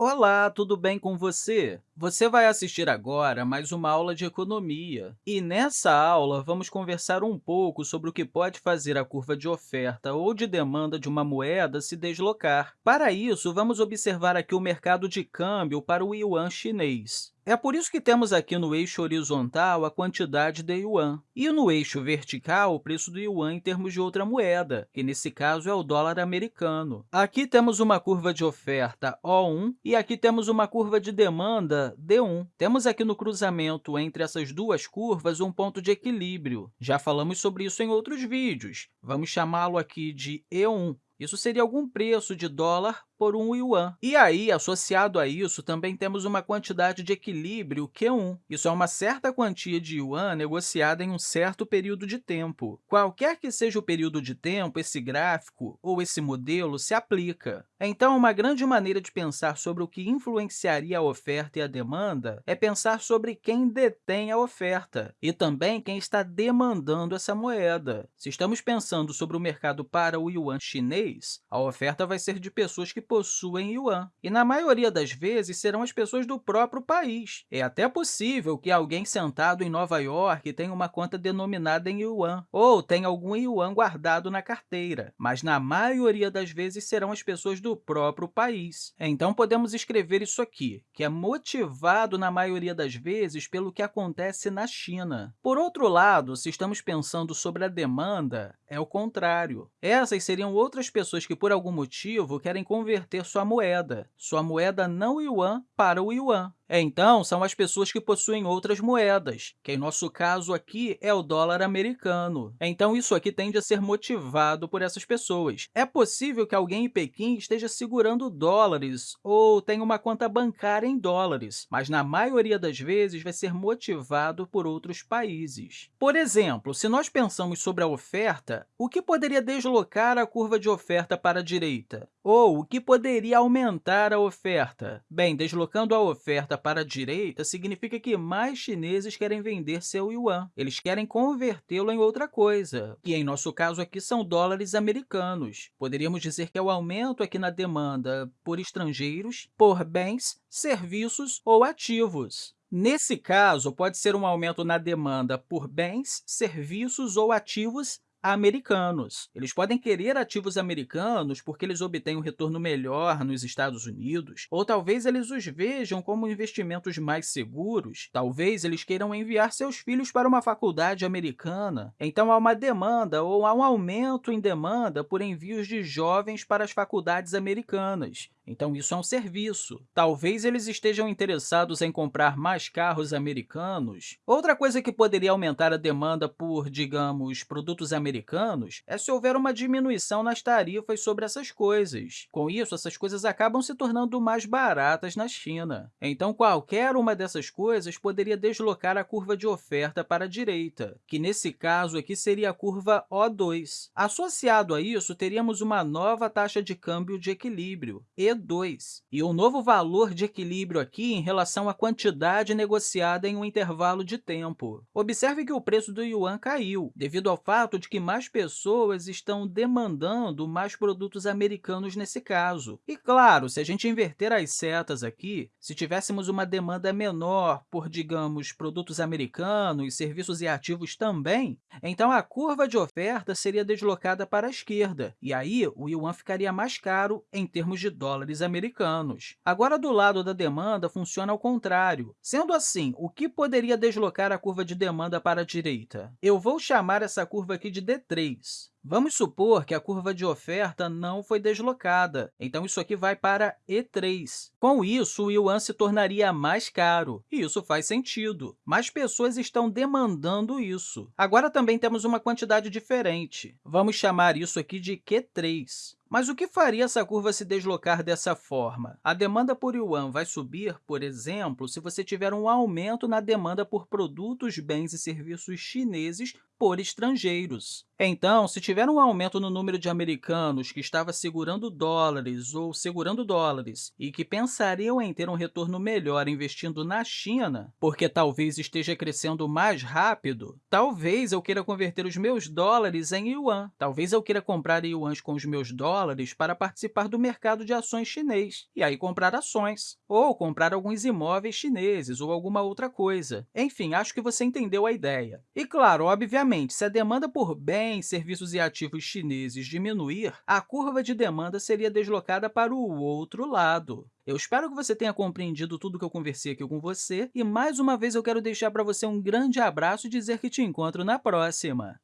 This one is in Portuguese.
Olá, tudo bem com você? Você vai assistir agora mais uma aula de economia. E nessa aula, vamos conversar um pouco sobre o que pode fazer a curva de oferta ou de demanda de uma moeda se deslocar. Para isso, vamos observar aqui o mercado de câmbio para o yuan chinês. É por isso que temos aqui no eixo horizontal a quantidade de yuan e no eixo vertical o preço do yuan em termos de outra moeda, que nesse caso é o dólar americano. Aqui temos uma curva de oferta O1 e aqui temos uma curva de demanda D1. Temos aqui no cruzamento entre essas duas curvas um ponto de equilíbrio. Já falamos sobre isso em outros vídeos. Vamos chamá-lo aqui de E1. Isso seria algum preço de dólar por um yuan. E aí, associado a isso, também temos uma quantidade de equilíbrio Q1. Isso é uma certa quantia de yuan negociada em um certo período de tempo. Qualquer que seja o período de tempo, esse gráfico ou esse modelo se aplica. Então, uma grande maneira de pensar sobre o que influenciaria a oferta e a demanda é pensar sobre quem detém a oferta e também quem está demandando essa moeda. Se estamos pensando sobre o mercado para o yuan chinês, a oferta vai ser de pessoas que possuem yuan, e na maioria das vezes serão as pessoas do próprio país. É até possível que alguém sentado em Nova York tenha uma conta denominada em yuan, ou tenha algum yuan guardado na carteira, mas na maioria das vezes serão as pessoas do próprio país. Então, podemos escrever isso aqui, que é motivado na maioria das vezes pelo que acontece na China. Por outro lado, se estamos pensando sobre a demanda, é o contrário. Essas seriam outras pessoas que, por algum motivo, querem converter converter sua moeda, sua moeda não yuan, para o yuan. Então, são as pessoas que possuem outras moedas, que, em nosso caso aqui, é o dólar americano. Então, isso aqui tende a ser motivado por essas pessoas. É possível que alguém em Pequim esteja segurando dólares ou tenha uma conta bancária em dólares, mas, na maioria das vezes, vai ser motivado por outros países. Por exemplo, se nós pensamos sobre a oferta, o que poderia deslocar a curva de oferta para a direita? Ou o que poderia aumentar a oferta? Bem, deslocando a oferta para a direita significa que mais chineses querem vender seu yuan. Eles querem convertê-lo em outra coisa, que, em nosso caso aqui, são dólares americanos. Poderíamos dizer que é o aumento aqui na demanda por estrangeiros, por bens, serviços ou ativos. Nesse caso, pode ser um aumento na demanda por bens, serviços ou ativos americanos. Eles podem querer ativos americanos porque eles obtêm um retorno melhor nos Estados Unidos, ou talvez eles os vejam como investimentos mais seguros, talvez eles queiram enviar seus filhos para uma faculdade americana. Então, há uma demanda ou há um aumento em demanda por envios de jovens para as faculdades americanas. Então, isso é um serviço. Talvez eles estejam interessados em comprar mais carros americanos. Outra coisa que poderia aumentar a demanda por, digamos, produtos americanos é se houver uma diminuição nas tarifas sobre essas coisas. Com isso, essas coisas acabam se tornando mais baratas na China. Então, qualquer uma dessas coisas poderia deslocar a curva de oferta para a direita, que nesse caso aqui seria a curva O2. Associado a isso, teríamos uma nova taxa de câmbio de equilíbrio, E 2. E o novo valor de equilíbrio aqui em relação à quantidade negociada em um intervalo de tempo. Observe que o preço do yuan caiu, devido ao fato de que mais pessoas estão demandando mais produtos americanos nesse caso. E, claro, se a gente inverter as setas aqui, se tivéssemos uma demanda menor por, digamos, produtos americanos, serviços e ativos também, então a curva de oferta seria deslocada para a esquerda, e aí o yuan ficaria mais caro em termos de dólares dólares americanos. Agora, do lado da demanda, funciona ao contrário. Sendo assim, o que poderia deslocar a curva de demanda para a direita? Eu vou chamar essa curva aqui de D3. Vamos supor que a curva de oferta não foi deslocada, então isso aqui vai para E3. Com isso, o yuan se tornaria mais caro, e isso faz sentido. Mais pessoas estão demandando isso. Agora, também temos uma quantidade diferente. Vamos chamar isso aqui de Q3. Mas o que faria essa curva se deslocar dessa forma? A demanda por yuan vai subir, por exemplo, se você tiver um aumento na demanda por produtos, bens e serviços chineses por estrangeiros. Então, se tiver um aumento no número de americanos que estava segurando dólares ou segurando dólares e que pensariam em ter um retorno melhor investindo na China, porque talvez esteja crescendo mais rápido, talvez eu queira converter os meus dólares em yuan. Talvez eu queira comprar yuans com os meus dólares para participar do mercado de ações chinês e aí comprar ações, ou comprar alguns imóveis chineses ou alguma outra coisa. Enfim, acho que você entendeu a ideia. E, claro, obviamente, se a demanda por bens, serviços e ativos chineses diminuir, a curva de demanda seria deslocada para o outro lado. Eu espero que você tenha compreendido tudo que eu conversei aqui com você e, mais uma vez, eu quero deixar para você um grande abraço e dizer que te encontro na próxima!